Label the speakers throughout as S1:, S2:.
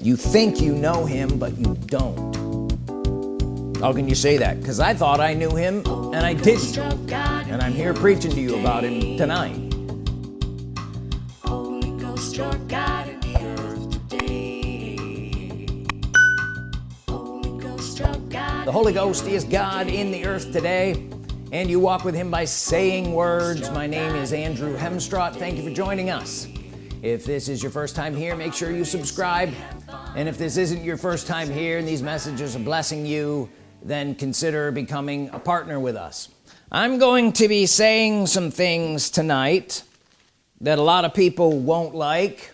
S1: you think you know him but you don't. How can you say that? Because I thought I knew him and I didn't. And I'm here preaching to you about him tonight. The Holy Ghost is God in the earth today and you walk with him by saying words. My name is Andrew Hemstrott thank you for joining us. If this is your first time here make sure you subscribe and if this isn't your first time here and these messages are blessing you then consider becoming a partner with us. I'm going to be saying some things tonight that a lot of people won't like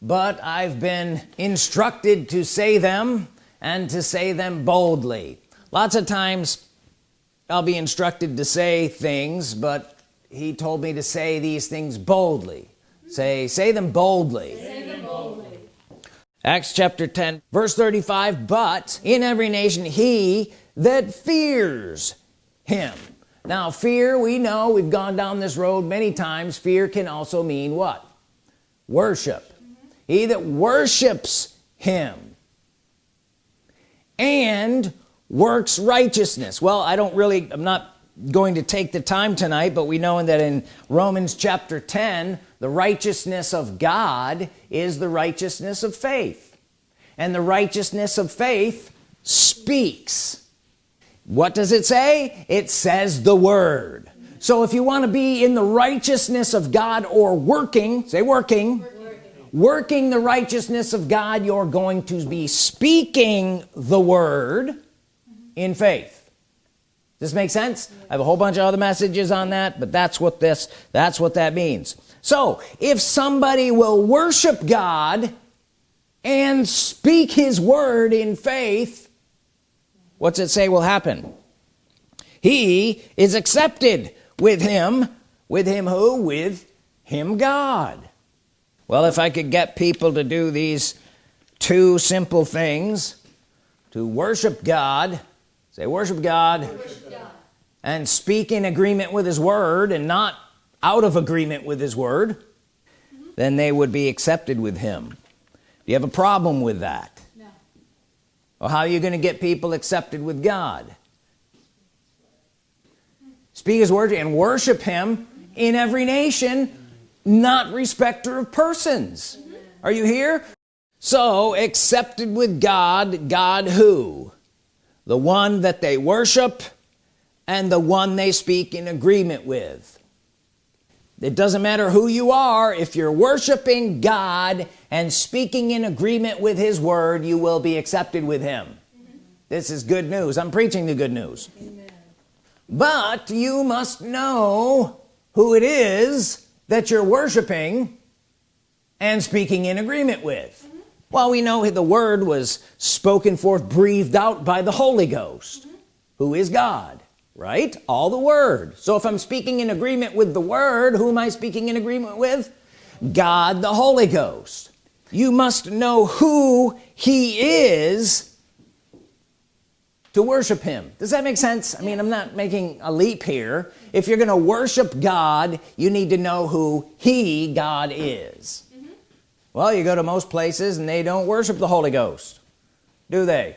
S1: but I've been instructed to say them and to say them boldly. Lots of times I'll be instructed to say things but he told me to say these things boldly. Say say them boldly. Acts chapter 10 verse 35 but in every nation he that fears him. Now fear we know we've gone down this road many times. Fear can also mean what? Worship. He that worships him and works righteousness. Well I don't really I'm not going to take the time tonight but we know that in Romans chapter 10 the righteousness of God is the righteousness of faith. And the righteousness of faith speaks. What does it say? It says the word. So if you want to be in the righteousness of God or working say working working, working the righteousness of God you're going to be speaking the word in faith. Does this make sense? I have a whole bunch of other messages on that but that's what this that's what that means so if somebody will worship God and speak his word in faith what's it say will happen? He is accepted with him with him who? With him God. Well if I could get people to do these two simple things to worship God say worship God, worship God. and speak in agreement with his word and not out of agreement with his word mm -hmm. then they would be accepted with him do you have a problem with that no. well how are you going to get people accepted with God speak his word and worship him in every nation not respecter of persons mm -hmm. are you here so accepted with God God who the one that they worship and the one they speak in agreement with it doesn't matter who you are if you're worshiping God and speaking in agreement with his word you will be accepted with him mm -hmm. this is good news I'm preaching the good news Amen. but you must know who it is that you're worshiping and speaking in agreement with mm -hmm. well we know the word was spoken forth breathed out by the Holy Ghost mm -hmm. who is God right? All the word. So if I'm speaking in agreement with the word who am I speaking in agreement with? God the Holy Ghost. You must know who he is to worship him. Does that make sense? I mean I'm not making a leap here. If you're gonna worship God you need to know who he God is. Mm -hmm. well you go to most places and they don't worship the Holy Ghost do they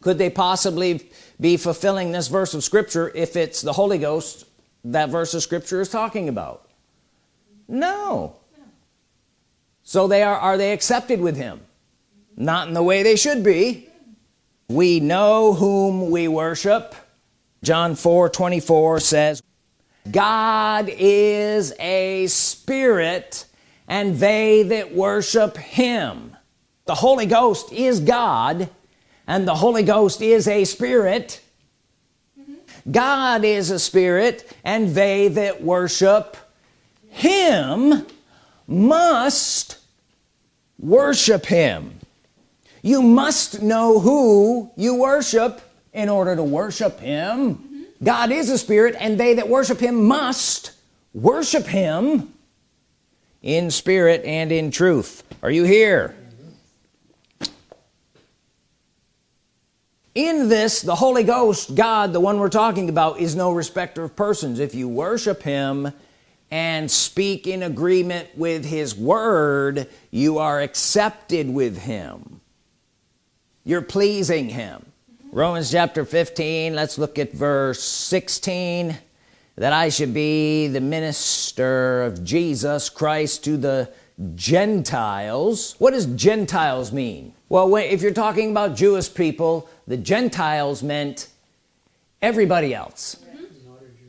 S1: could they possibly be fulfilling this verse of Scripture if it's the Holy Ghost that verse of Scripture is talking about? No. So they are are they accepted with him? Not in the way they should be. We know whom we worship. John 4 24 says God is a spirit and they that worship him. The Holy Ghost is God and the Holy Ghost is a spirit mm -hmm. God is a spirit and they that worship him must worship him you must know who you worship in order to worship him mm -hmm. God is a spirit and they that worship him must worship him in spirit and in truth are you here in this the Holy Ghost God the one we're talking about is no respecter of persons. If you worship him and speak in agreement with his word you are accepted with him. You're pleasing him. Romans chapter 15 let's look at verse 16 that I should be the minister of Jesus Christ to the Gentiles. What does Gentiles mean? Well if you're talking about Jewish people the Gentiles meant everybody else.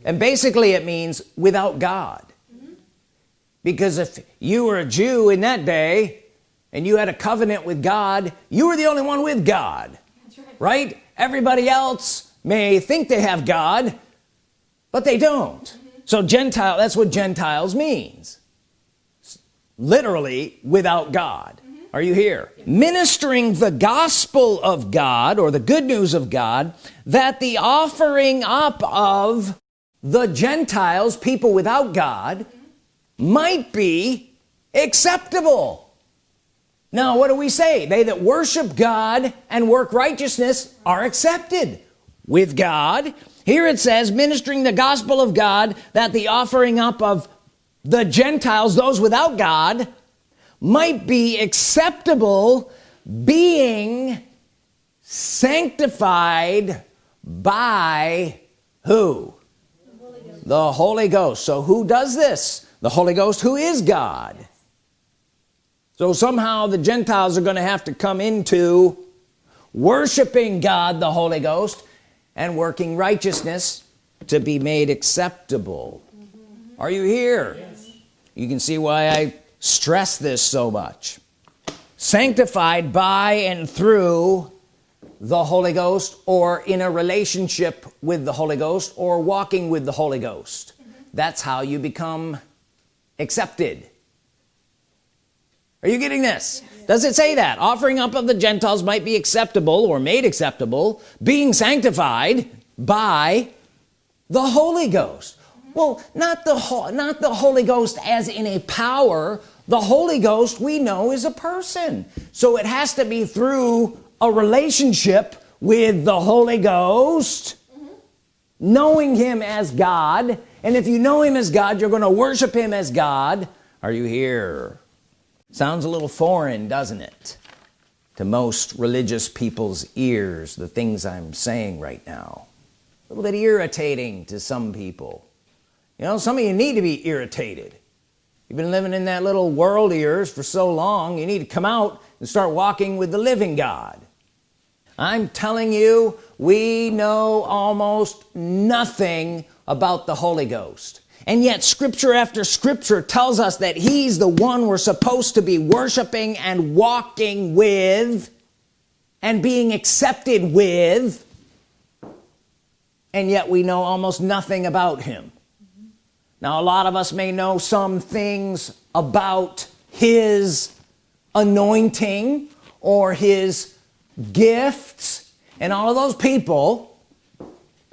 S1: And basically it means without God. Because if you were a Jew in that day and you had a covenant with God you were the only one with God. Right. right? Everybody else may think they have God but they don't. Mm -hmm. so Gentile that's what Gentiles means literally without God. Are you here? Ministering the gospel of God or the good news of God that the offering up of the Gentiles people without God might be acceptable. Now what do we say? They that worship God and work righteousness are accepted with God. Here it says ministering the gospel of God that the offering up of the Gentiles those without God might be acceptable being sanctified by who the Holy, the Holy Ghost so who does this the Holy Ghost who is God so somehow the Gentiles are gonna have to come into worshiping God the Holy Ghost and working righteousness to be made acceptable mm -hmm. are you here. You can see why I stress this so much. Sanctified by and through the Holy Ghost or in a relationship with the Holy Ghost or walking with the Holy Ghost. That's how you become accepted. Are you getting this? Does it say that? Offering up of the Gentiles might be acceptable or made acceptable being sanctified by the Holy Ghost well not the not the Holy Ghost as in a power. The Holy Ghost we know is a person. So it has to be through a relationship with the Holy Ghost mm -hmm. knowing him as God. And if you know him as God you're going to worship him as God. Are you here? Sounds a little foreign doesn't it? To most religious people's ears the things I'm saying right now. A little bit irritating to some people you know some of you need to be irritated. You've been living in that little world of yours for so long you need to come out and start walking with the living God. I'm telling you we know almost nothing about the Holy Ghost. And yet scripture after scripture tells us that he's the one we're supposed to be worshiping and walking with and being accepted with. And yet we know almost nothing about him now a lot of us may know some things about his anointing or his gifts. And all of those people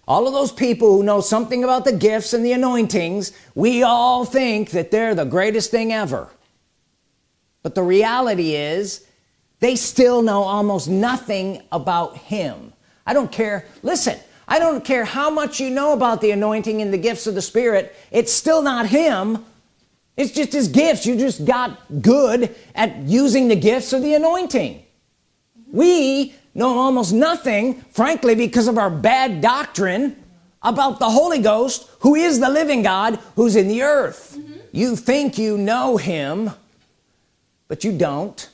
S1: all of those people who know something about the gifts and the anointings we all think that they're the greatest thing ever. But the reality is they still know almost nothing about him. I don't care. Listen I don't care how much you know about the anointing and the gifts of the Spirit it's still not him. It's just his gifts. You just got good at using the gifts of the anointing. We know almost nothing frankly because of our bad doctrine about the Holy Ghost who is the living God who's in the earth. Mm -hmm. you think you know him but you don't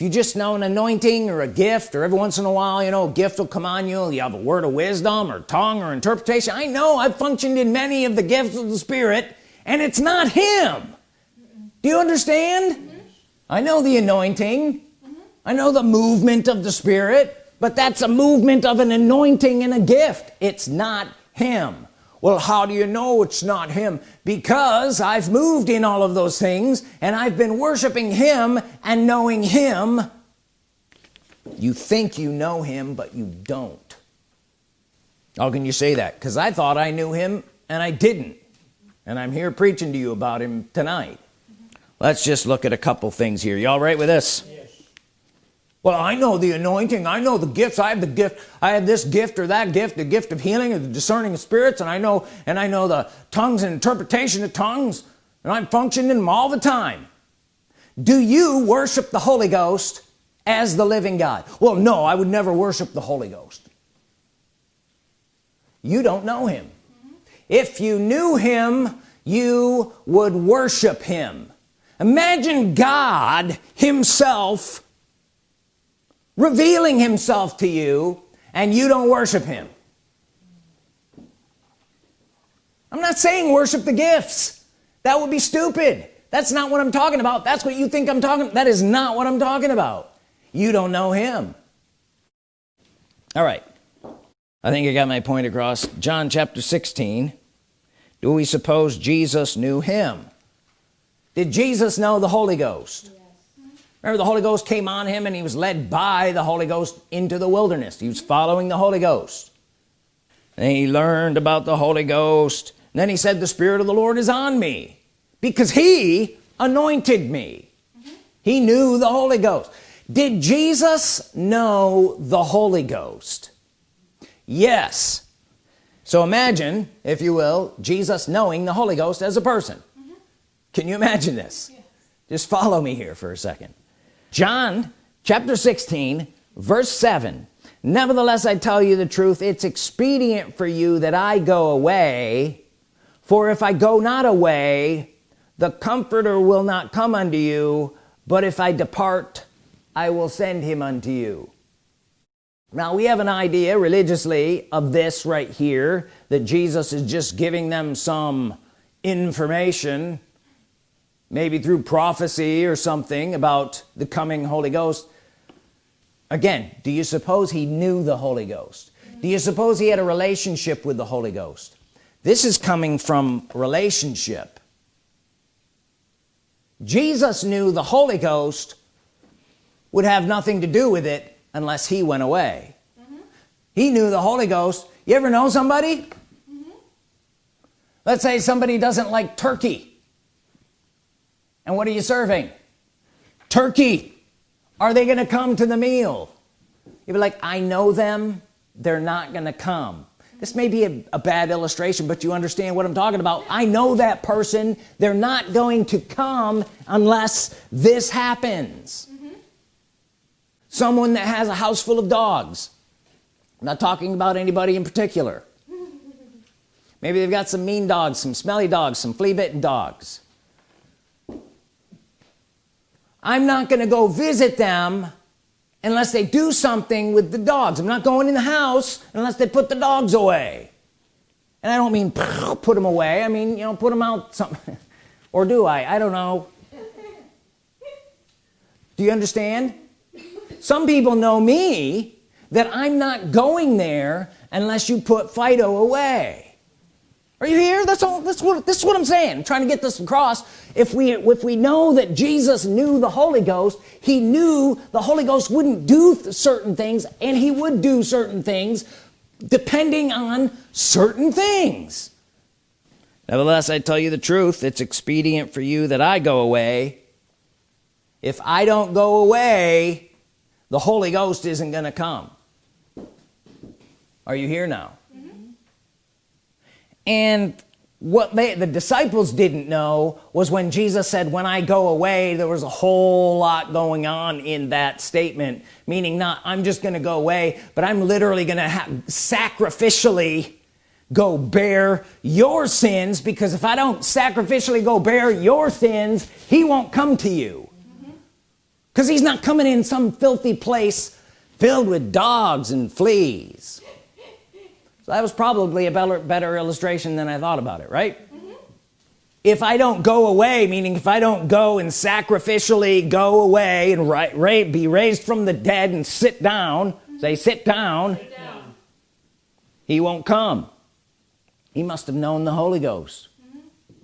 S1: if you just know an anointing or a gift or every once in a while you know a gift will come on you you have a word of wisdom or tongue or interpretation. I know I've functioned in many of the gifts of the Spirit and it's not him. Do you understand? Mm -hmm. I know the anointing. I know the movement of the Spirit but that's a movement of an anointing and a gift. It's not him well how do you know it's not him? Because I've moved in all of those things and I've been worshiping him and knowing him. You think you know him but you don't. How can you say that? Because I thought I knew him and I didn't. And I'm here preaching to you about him tonight. Let's just look at a couple things here. You all right with this well I know the anointing. I know the gifts. I have the gift. I have this gift or that gift the gift of healing or the discerning of spirits and I know and I know the tongues and interpretation of tongues and I'm functioning them all the time. Do you worship the Holy Ghost as the living God? Well no I would never worship the Holy Ghost. You don't know him. If you knew him you would worship him. Imagine God himself revealing himself to you and you don't worship him. I'm not saying worship the gifts. That would be stupid. That's not what I'm talking about. That's what you think I'm talking that is not what I'm talking about. You don't know him. All right. I think I got my point across. John chapter 16 do we suppose Jesus knew him? Did Jesus know the Holy Ghost? yes. Remember the Holy Ghost came on him and he was led by the Holy Ghost into the wilderness. He was following the Holy Ghost. And he learned about the Holy Ghost. And then he said the Spirit of the Lord is on me because he anointed me. Mm -hmm. he knew the Holy Ghost. Did Jesus know the Holy Ghost? Yes. So imagine if you will Jesus knowing the Holy Ghost as a person. Mm -hmm. can you imagine this? Yes. just follow me here for a second John chapter 16 verse 7 nevertheless I tell you the truth it's expedient for you that I go away. For if I go not away the comforter will not come unto you. But if I depart I will send him unto you. Now we have an idea religiously of this right here that Jesus is just giving them some information maybe through prophecy or something about the coming Holy Ghost. Again do you suppose he knew the Holy Ghost? Do you suppose he had a relationship with the Holy Ghost? This is coming from relationship. Jesus knew the Holy Ghost would have nothing to do with it unless he went away. Mm -hmm. he knew the Holy Ghost. You ever know somebody? Mm -hmm. let's say somebody doesn't like turkey and what are you serving? Turkey. Are they gonna come to the meal? You'd be like I know them. They're not gonna come. This may be a, a, bad illustration but you understand what I'm talking about. I know that person. They're not going to come unless this happens. Mm-hmm. Someone that has a house full of dogs. I'm not talking about anybody in particular. Maybe they've got some mean dogs some smelly dogs some flea-bitten dogs I'm not gonna go visit them unless they do something with the dogs. I'm not going in the house unless they put the dogs away. And I don't mean put them away. I mean you know put them out some or do I? I don't know. Do you understand? Some people know me that I'm not going there unless you put Fido away are you here? That's all what this is what I'm saying. I'm trying to get this across. If we if we know that Jesus knew the Holy Ghost he knew the Holy Ghost wouldn't do certain things and he would do certain things depending on certain things. Nevertheless I tell you the truth it's expedient for you that I go away. If I don't go away the Holy Ghost isn't gonna come. Are you here now. And what they the disciples didn't know was when Jesus said when I go away there was a whole lot going on in that statement. Meaning not I'm just gonna go away but I'm literally gonna have sacrificially go bear your sins because if I don't sacrificially go bear your sins he won't come to you. Mm-hmm. Because he's not coming in some filthy place filled with dogs and fleas that was probably a better, better illustration than I thought about it right mm -hmm. if I don't go away meaning if I don't go and sacrificially go away and ra ra be raised from the dead and sit down mm -hmm. say sit down, sit down he won't come he must have known the Holy Ghost mm -hmm.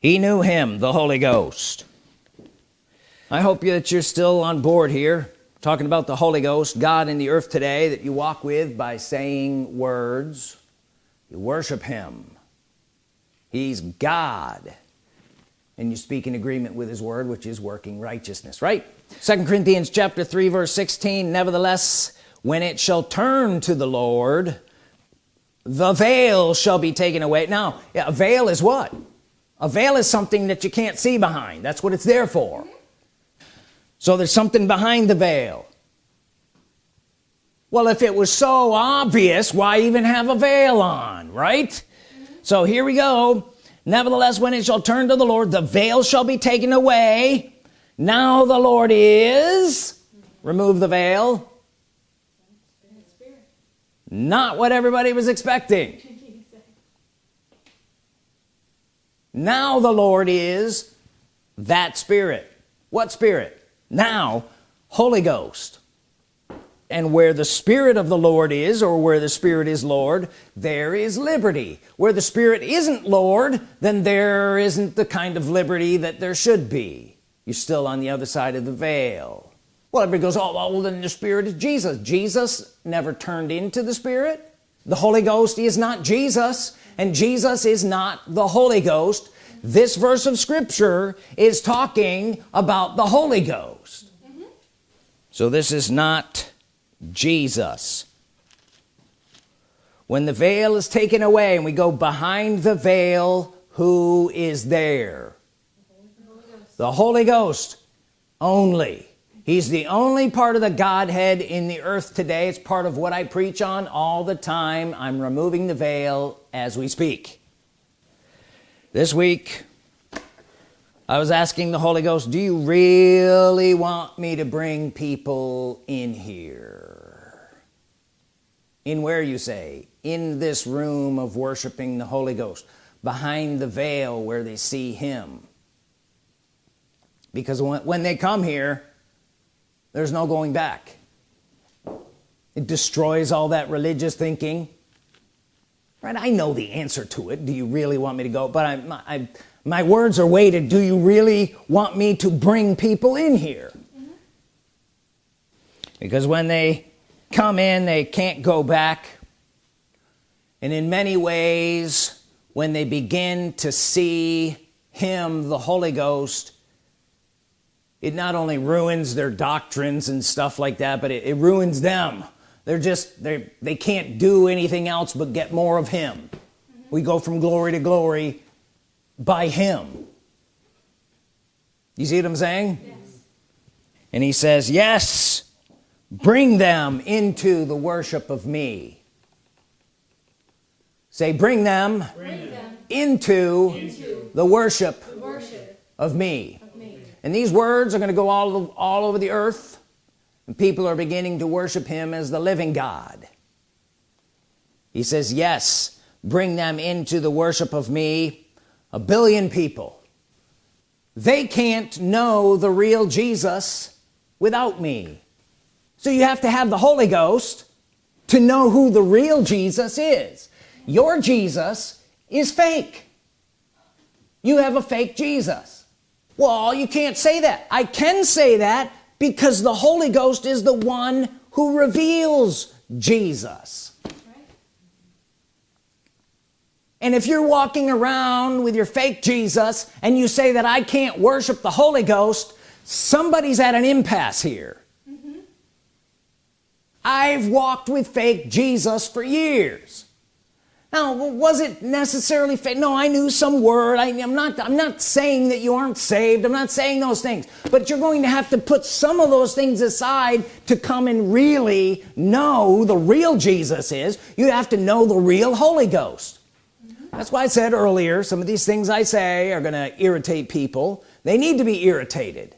S1: he knew him the Holy Ghost I hope that you're still on board here talking about the Holy Ghost God in the earth today that you walk with by saying words. You worship him. He's God. And you speak in agreement with his word which is working righteousness right? Second Corinthians chapter 3 verse 16 nevertheless when it shall turn to the Lord the veil shall be taken away. Now a veil is what? A veil is something that you can't see behind. That's what it's there for so there's something behind the veil. Well if it was so obvious why even have a veil on right? So here we go. Nevertheless when it shall turn to the Lord the veil shall be taken away. Now the Lord is. Remove the veil. Not what everybody was expecting. Now the Lord is that spirit. What spirit now Holy Ghost. And where the Spirit of the Lord is or where the Spirit is Lord there is liberty. Where the Spirit isn't Lord then there isn't the kind of liberty that there should be. You're still on the other side of the veil. Well everybody goes oh well then the Spirit is Jesus. Jesus never turned into the Spirit. The Holy Ghost is not Jesus and Jesus is not the Holy Ghost this verse of Scripture is talking about the Holy Ghost. Mm -hmm. so this is not Jesus. When the veil is taken away and we go behind the veil who is there? The Holy Ghost only. He's the only part of the Godhead in the earth today. It's part of what I preach on all the time. I'm removing the veil as we speak this week I was asking the Holy Ghost do you really want me to bring people in here? In where you say? In this room of worshiping the Holy Ghost behind the veil where they see him. Because when, they come here there's no going back. It destroys all that religious thinking right I know the answer to it. Do you really want me to go? But I, I my words are weighted. Do you really want me to bring people in here? Mm -hmm. because when they come in they can't go back. And in many ways when they begin to see him the Holy Ghost it not only ruins their doctrines and stuff like that but it, it ruins them they're just they they can't do anything else but get more of him. Mm -hmm. we go from glory to glory by him. You see what I'm saying? Yes. and he says yes bring them into the worship of me. Say bring them, bring them into, into, the worship, the worship of me. and these words are going to go all, all over the earth and people are beginning to worship him as the living God. He says yes bring them into the worship of me. A billion people. They can't know the real Jesus without me. So you have to have the Holy Ghost to know who the real Jesus is. Your Jesus is fake. You have a fake Jesus. Well you can't say that. I can say that because the Holy Ghost is the one who reveals Jesus. And if you're walking around with your fake Jesus and you say that I can't worship the Holy Ghost somebody's at an impasse here. Mm -hmm. I've walked with fake Jesus for years now was it necessarily fake no I knew some word. I, am not I'm not saying that you aren't saved. I'm not saying those things. But you're going to have to put some of those things aside to come and really know the real Jesus is. You have to know the real Holy Ghost. That's why I said earlier some of these things I say are gonna irritate people. They need to be irritated.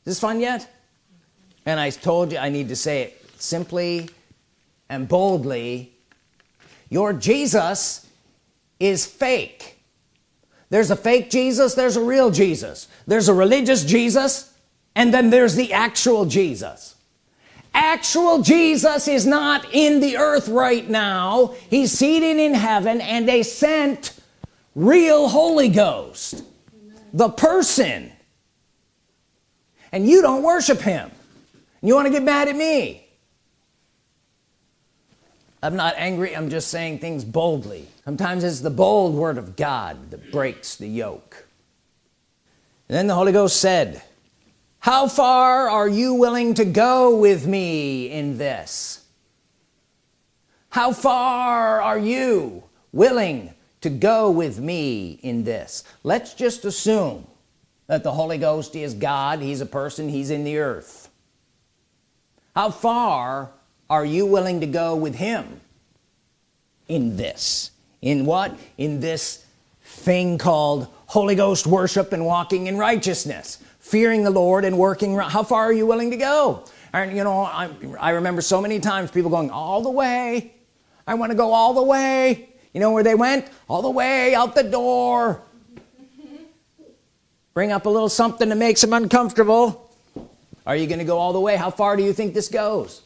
S1: Is this fun yet? And I told you I need to say it simply and boldly your Jesus is fake. There's a fake Jesus there's a real Jesus. There's a religious Jesus and then there's the actual Jesus. Actual Jesus is not in the earth right now. He's seated in heaven and they sent real Holy Ghost. The person. And you don't worship him. You want to get mad at me I'm not angry I'm just saying things boldly. Sometimes it's the bold word of God that breaks the yoke. And then the Holy Ghost said how far are you willing to go with me in this? How far are you willing to go with me in this? Let's just assume that the Holy Ghost is God. He's a person. He's in the earth. How far are you willing to go with him in this? In what? In this thing called Holy Ghost worship and walking in righteousness fearing the Lord and working how far are you willing to go? And you know I, I remember so many times people going all the way. I want to go all the way. You know where they went? All the way out the door. Bring up a little something that makes them uncomfortable. Are you gonna go all the way? How far do you think this goes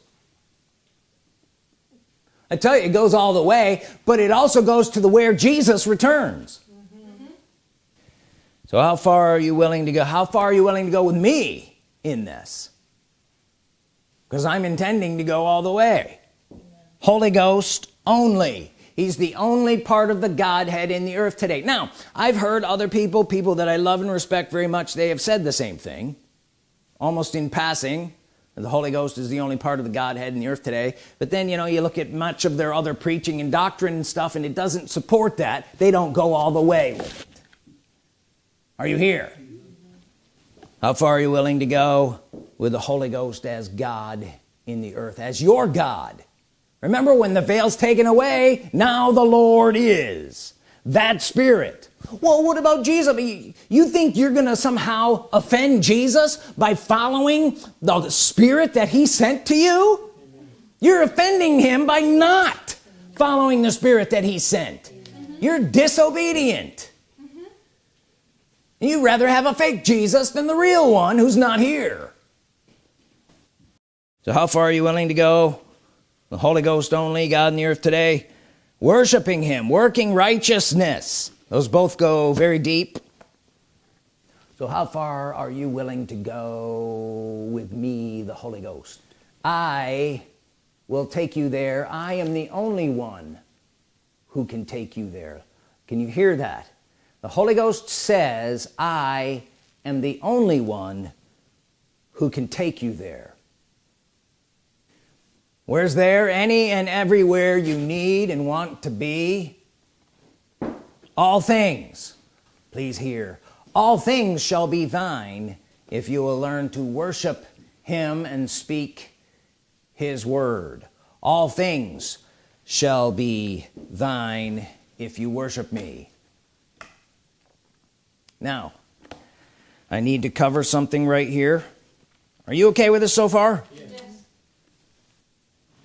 S1: I tell you it goes all the way but it also goes to the where Jesus returns. So how far are you willing to go? How far are you willing to go with me in this? Because I'm intending to go all the way. Holy Ghost only. He's the only part of the Godhead in the earth today. Now I've heard other people people that I love and respect very much they have said the same thing almost in passing the Holy Ghost is the only part of the Godhead in the earth today. But then you know you look at much of their other preaching and doctrine and stuff and it doesn't support that. They don't go all the way. Are you here? How far are you willing to go with the Holy Ghost as God in the earth as your God? Remember when the veils taken away now the Lord is that spirit. Well what about Jesus? You think you're gonna somehow offend Jesus by following the spirit that he sent to you? You're offending him by not following the spirit that he sent. Mm-hmm. You're disobedient. You rather have a fake Jesus than the real one who's not here. So how far are you willing to go? The Holy Ghost only God in the earth today worshiping him working righteousness. Those both go very deep. So how far are you willing to go with me the Holy Ghost? I will take you there. I am the only one who can take you there. Can you hear that? The Holy Ghost says I am the only one who can take you there where's there any and everywhere you need and want to be? All things please hear. All things shall be thine if you will learn to worship him and speak his word. All things shall be thine if you worship me. Now I need to cover something right here. Are you okay with this so far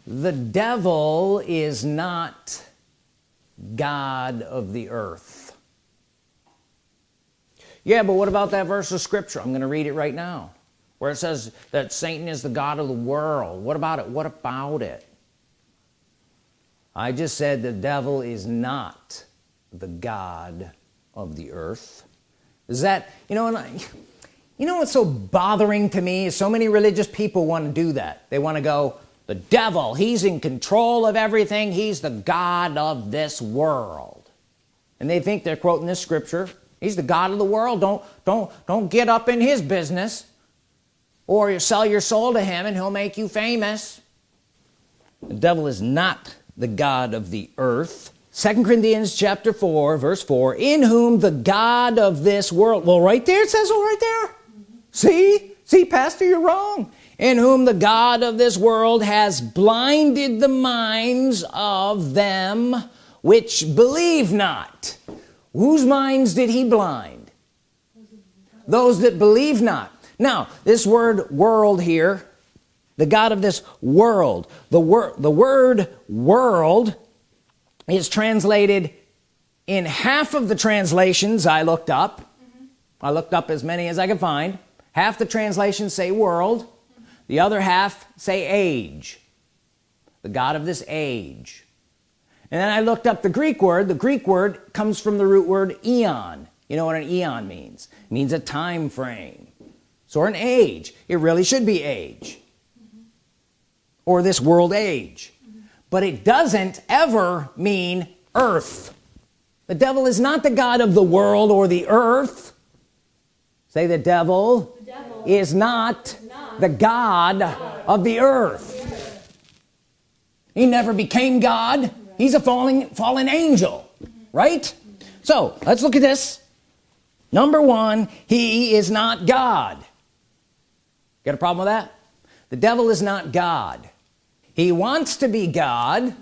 S1: the devil is not God of the earth. Yeah but what about that verse of scripture? I'm gonna read it right now where it says that Satan is the God of the world. What about it? What about it? I just said the devil is not the God of the earth. Is that you know and I, you know what's so bothering to me is so many religious people want to do that. They want to go the devil he's in control of everything. He's the God of this world. And they think they're quoting this scripture. He's the God of the world. Don't don't don't get up in his business or you sell your soul to him and he'll make you famous. The devil is not the God of the earth. Second Corinthians chapter 4 verse 4 in whom the God of this world well right there it says oh right there. See? See pastor you're wrong in whom the God of this world has blinded the minds of them which believe not. Whose minds did he blind? Those that believe not. Now this word world here the God of this world the word the word world is translated in half of the translations I looked up. Mm -hmm. I looked up as many as I could find. Half the translations say world the other half say age. The God of this age. And then I looked up the Greek word. The Greek word comes from the root word eon. You know what an eon means? It means a time frame. So an age. It really should be age. Mm -hmm. or this world age. Mm -hmm. but it doesn't ever mean earth. The devil is not the God of the world or the earth. Say the devil, the devil. is not the God of the earth. He never became God. He's a falling fallen angel right? So let's look at this. Number one he is not God. Got a problem with that? The devil is not God. He wants to be God.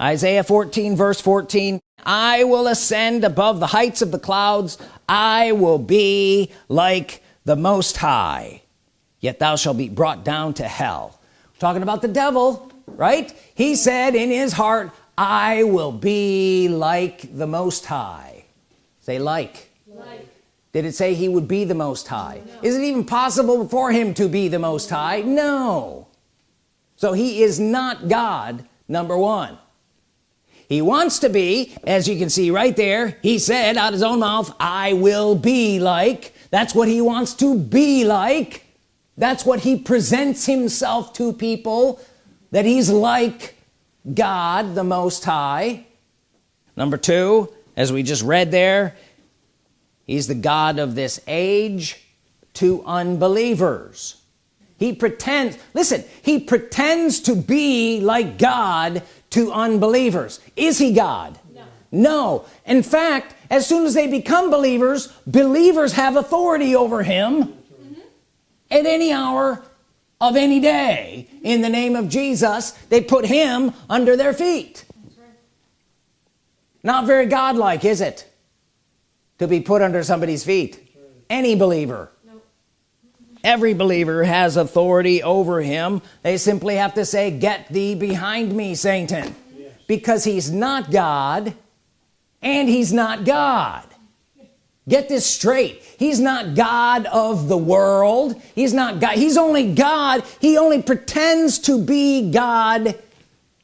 S1: Isaiah 14 verse 14 I will ascend above the heights of the clouds. I will be like the Most High yet thou shalt be brought down to hell. Talking about the devil right? He said in his heart I will be like the Most High. Say like, like. did it say he would be the Most High? No. is it even possible for him to be the Most High? No. So he is not God number one. He wants to be as you can see right there he said out his own mouth I will be like that's what he wants to be like that's what he presents himself to people that he's like God the Most High. Number two as we just read there he's the God of this age to unbelievers. He pretends listen he pretends to be like God to unbelievers. Is he God? No. no. In fact as soon as they become believers believers have authority over him. At any hour of any day in the name of Jesus they put him under their feet right. not very godlike is it to be put under somebody's feet right. any believer every believer has authority over him they simply have to say get thee behind me Satan yes. because he's not God and he's not God get this straight. He's not God of the world. He's not God. He's only God. He only pretends to be God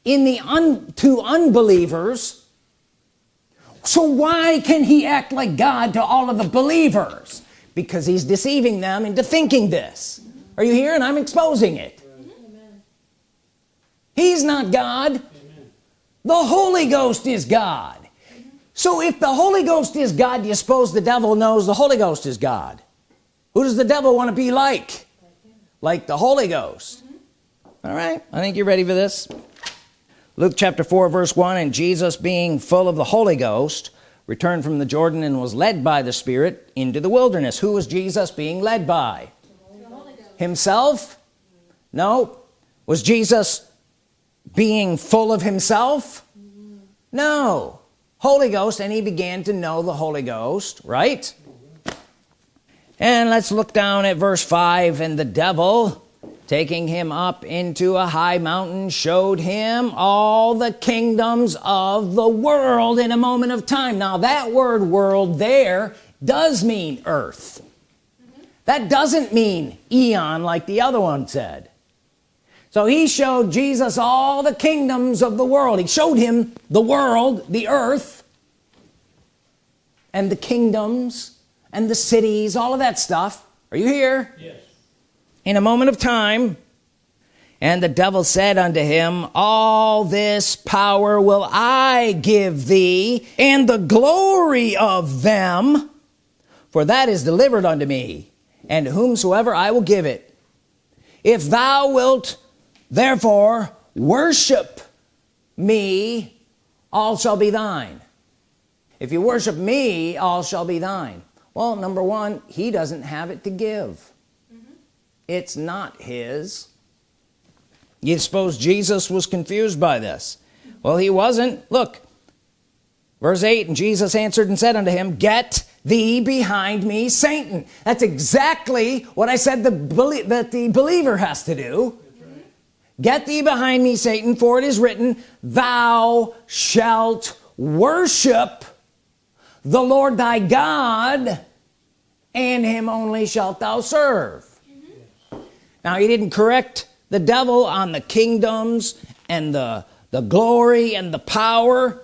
S1: in the un to unbelievers. So why can he act like God to all of the believers? Because he's deceiving them into thinking this. Are you here and I'm exposing it. He's not God. The Holy Ghost is God so if the Holy Ghost is God do you suppose the devil knows the Holy Ghost is God? Who does the devil want to be like? Like the Holy Ghost. All right I think you're ready for this. Luke chapter 4 verse 1 and Jesus being full of the Holy Ghost returned from the Jordan and was led by the Spirit into the wilderness. Who was Jesus being led by? Himself? No. Was Jesus being full of himself? No Holy Ghost and he began to know the Holy Ghost right? And let's look down at verse 5 and the devil taking him up into a high mountain showed him all the kingdoms of the world in a moment of time. Now that word world there does mean earth. That doesn't mean eon like the other one said so he showed Jesus all the kingdoms of the world. He showed him the world the earth and the kingdoms and the cities all of that stuff. Are you here? Yes. In a moment of time and the devil said unto him all this power will I give thee and the glory of them for that is delivered unto me and whomsoever I will give it. If thou wilt therefore worship me all shall be thine. If you worship me all shall be thine. Well number one he doesn't have it to give. Mm-hmm. It's not his. You suppose Jesus was confused by this? Well he wasn't. Look verse 8 and Jesus answered and said unto him get thee behind me Satan. That's exactly what I said the that the believer has to do get thee behind me Satan for it is written thou shalt worship the Lord thy God and him only shalt thou serve. Now he didn't correct the devil on the kingdoms and the the glory and the power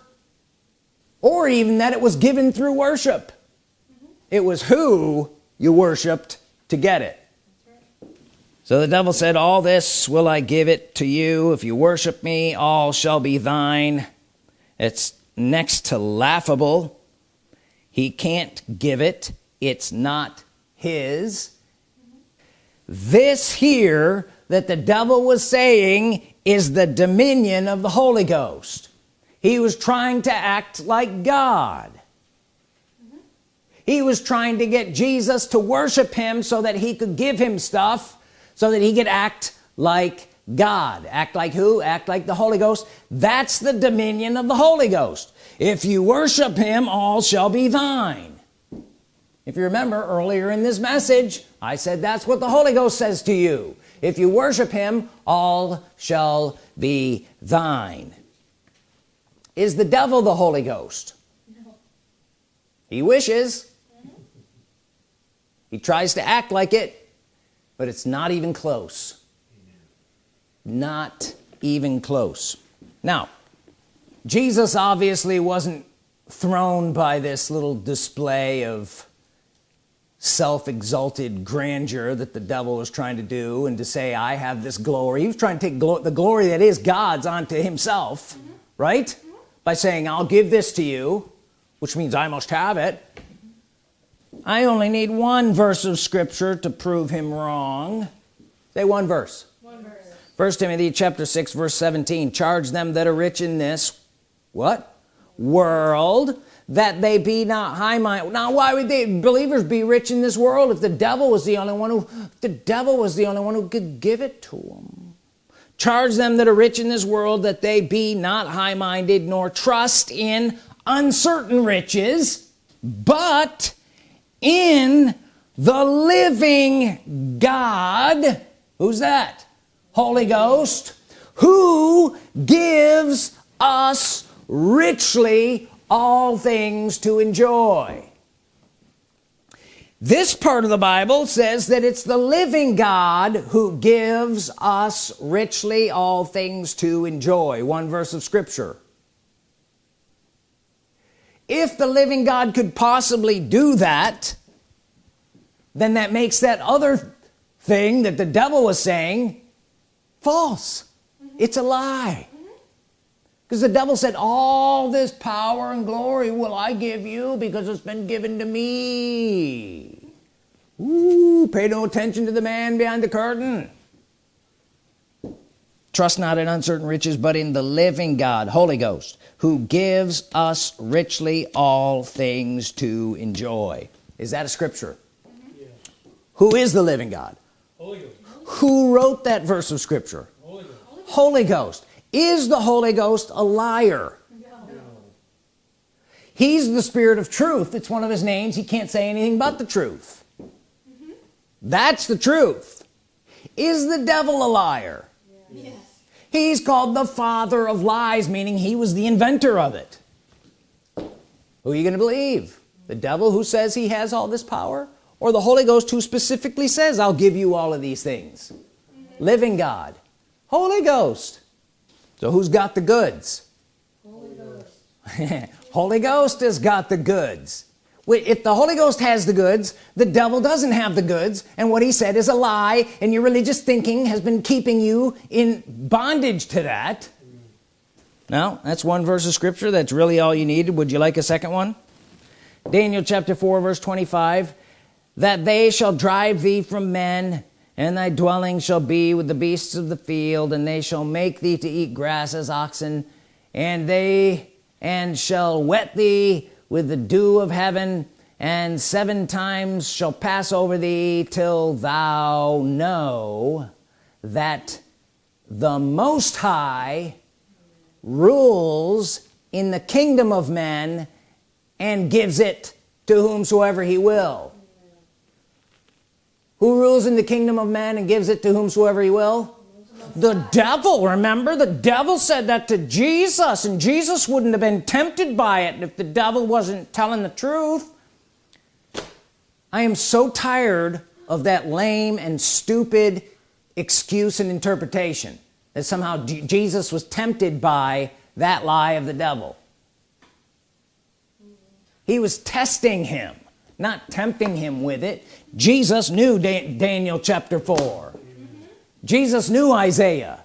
S1: or even that it was given through worship. Mm -hmm. it was who you worshiped to get it so the devil said all this will I give it to you. If you worship me all shall be thine. It's next to laughable. He can't give it. It's not his. This here that the devil was saying is the dominion of the Holy Ghost. He was trying to act like God. He was trying to get Jesus to worship him so that he could give him stuff so that he could act like God. Act like who? Act like the Holy Ghost. That's the dominion of the Holy Ghost. If you worship him all shall be thine if you remember earlier in this message I said that's what the Holy Ghost says to you. If you worship him all shall be thine is the devil the Holy Ghost? No. he wishes. He tries to act like it but it's not even close. Not even close. Now Jesus obviously wasn't thrown by this little display of self-exalted grandeur that the devil was trying to do and to say I have this glory. He was trying to take glo the glory that is God's onto himself mm -hmm. right? Mm -hmm. by saying I'll give this to you which means I must have it I only need one verse of scripture to prove him wrong. Say one verse. One verse. First Timothy chapter 6 verse 17 charge them that are rich in this what? World that they be not high minded. Now why would they believers be rich in this world if the devil was the only one who the devil was the only one who could give it to them charge them that are rich in this world that they be not high-minded nor trust in uncertain riches but in the living God who's that? Holy Ghost who gives us richly all things to enjoy. This part of the Bible says that it's the living God who gives us richly all things to enjoy. One verse of Scripture if the living God could possibly do that then that makes that other thing that the devil was saying false. Mm -hmm. it's a lie. Because the devil said all this power and glory will I give you because it's been given to me. Ooh, pay no attention to the man behind the curtain trust not in uncertain riches but in the living God Holy Ghost who gives us richly all things to enjoy is that a scripture yeah. who is the living God Holy Ghost. who wrote that verse of scripture Holy Ghost. Holy Ghost is the Holy Ghost a liar no. he's the spirit of truth it's one of his names he can't say anything but the truth mm -hmm. that's the truth is the devil a liar yes. He's called the father of lies meaning he was the inventor of it. Who are you gonna believe? The devil who says he has all this power? Or the Holy Ghost who specifically says I'll give you all of these things. Living God. Holy Ghost. So who's got the goods? Holy Ghost, Holy Ghost has got the goods if the Holy Ghost has the goods the devil doesn't have the goods. And what he said is a lie and your religious thinking has been keeping you in bondage to that. Now that's one verse of scripture that's really all you needed would you like a second one? Daniel chapter 4 verse 25 that they shall drive thee from men and thy dwelling shall be with the beasts of the field and they shall make thee to eat grass as oxen and they and shall wet thee with the dew of heaven and seven times shall pass over thee till thou know that the most high rules in the kingdom of men and gives it to whomsoever he will. Who rules in the kingdom of man and gives it to whomsoever he will the devil remember? The devil said that to Jesus and Jesus wouldn't have been tempted by it if the devil wasn't telling the truth. I am so tired of that lame and stupid excuse and interpretation that somehow Jesus was tempted by that lie of the devil. He was testing him not tempting him with it. Jesus knew Daniel chapter 4 mm -hmm. Jesus knew Isaiah.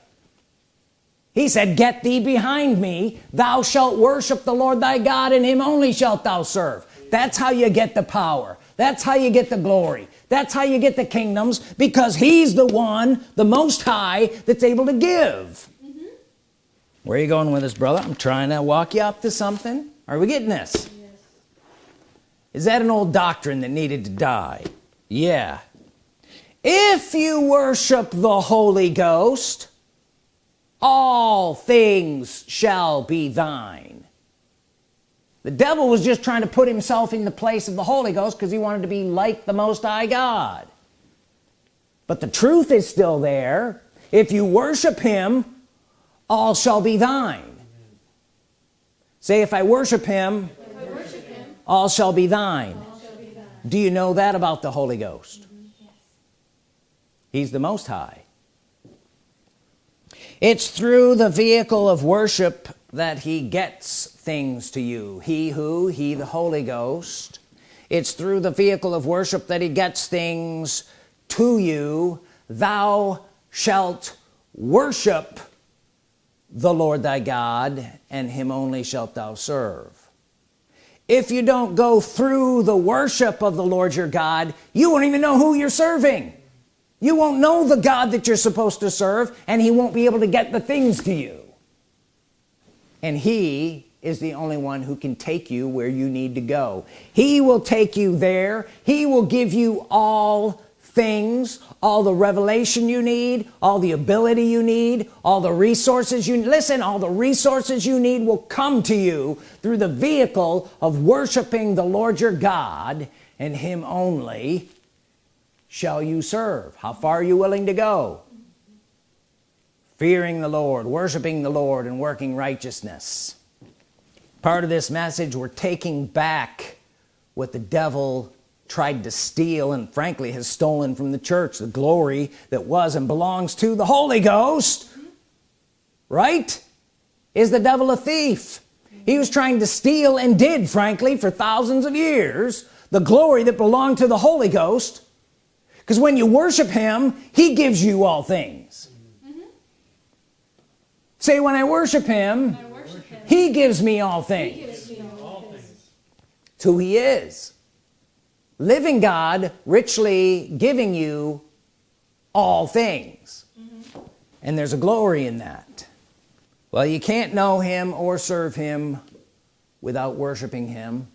S1: He said get thee behind me. Thou shalt worship the Lord thy God and him only shalt thou serve. That's how you get the power. That's how you get the glory. That's how you get the kingdoms because he's the one the most high that's able to give. Mm -hmm. where are you going with this brother? I'm trying to walk you up to something. Are we getting this? Yes. is that an old doctrine that needed to die? Yeah if you worship the Holy Ghost all things shall be thine. The devil was just trying to put himself in the place of the Holy Ghost because he wanted to be like the Most High God. But the truth is still there. If you worship him all shall be thine. Say if I worship him, I worship him all, shall be, thine. shall be thine. Do you know that about the Holy Ghost. He's the Most High. It's through the vehicle of worship that he gets things to you. He who he the Holy Ghost. It's through the vehicle of worship that he gets things to you. Thou shalt worship the Lord thy God and him only shalt thou serve. If you don't go through the worship of the Lord your God you won't even know who you're serving you won't know the God that you're supposed to serve and he won't be able to get the things to you. And he is the only one who can take you where you need to go. He will take you there. He will give you all things all the revelation you need all the ability you need all the resources you listen all the resources you need will come to you through the vehicle of worshiping the Lord your God and him only shall you serve? How far are you willing to go? Fearing the Lord worshiping the Lord and working righteousness. Part of this message we're taking back what the devil tried to steal and frankly has stolen from the church the glory that was and belongs to the Holy Ghost. Right? Is the devil a thief? He was trying to steal and did frankly for thousands of years the glory that belonged to the Holy Ghost because when you worship him he gives you all things mm -hmm. say when I worship him, I worship him. he gives me all things, me all things. it's who he is living God richly giving you all things mm -hmm. and there's a glory in that well you can't know him or serve him without worshiping him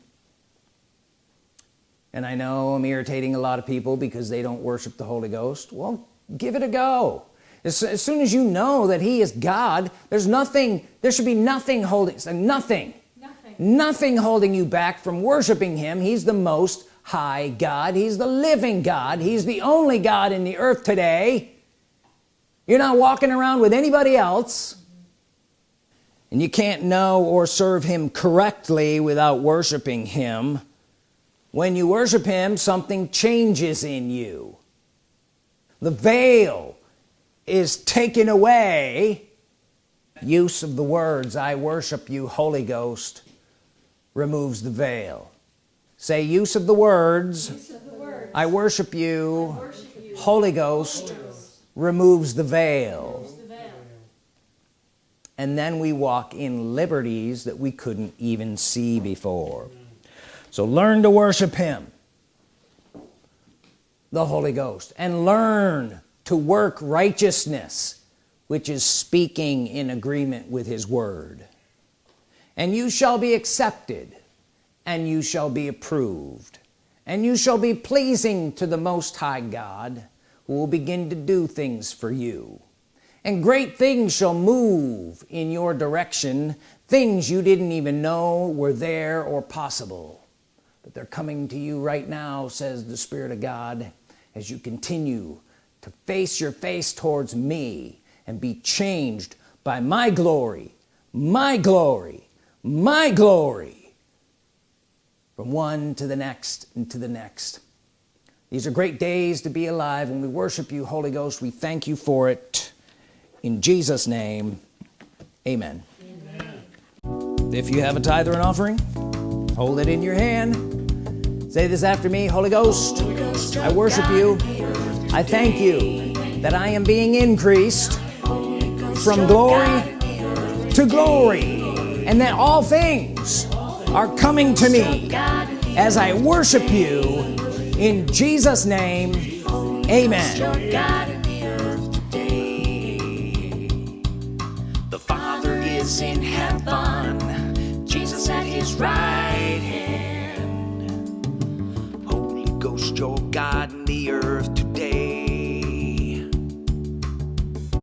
S1: and I know I'm irritating a lot of people because they don't worship the Holy Ghost. Well give it a go. As, as soon as you know that he is God there's nothing there should be nothing holding nothing. Nothing, nothing holding you back from worshiping him. He's the most high God. He's the living God. He's the only God in the earth today. You're not walking around with anybody else. And you can't know or serve him correctly without worshiping him when you worship him something changes in you the veil is taken away use of the words I worship you Holy Ghost removes the veil say use of the words, of the words. I, worship you, I worship you Holy Ghost. Removes, the removes the veil and then we walk in liberties that we couldn't even see before so learn to worship him. The Holy Ghost. And learn to work righteousness which is speaking in agreement with his word. And you shall be accepted and you shall be approved. And you shall be pleasing to the Most High God who will begin to do things for you. And great things shall move in your direction. Things you didn't even know were there or possible they're coming to you right now says the Spirit of God as you continue to face your face towards me and be changed by my glory my glory my glory from one to the next and to the next. These are great days to be alive. And we worship you Holy Ghost we thank you for it. In Jesus name amen, amen. if you have a tithe or an offering hold it in your hand say this after me Holy Ghost, Holy Ghost I worship you. I thank you that I am being increased from glory to glory and that all things are coming to me as I worship you.
S2: In Jesus name amen.
S1: Your God in the earth today. The Father is in heaven, Jesus at his right Your God, and the earth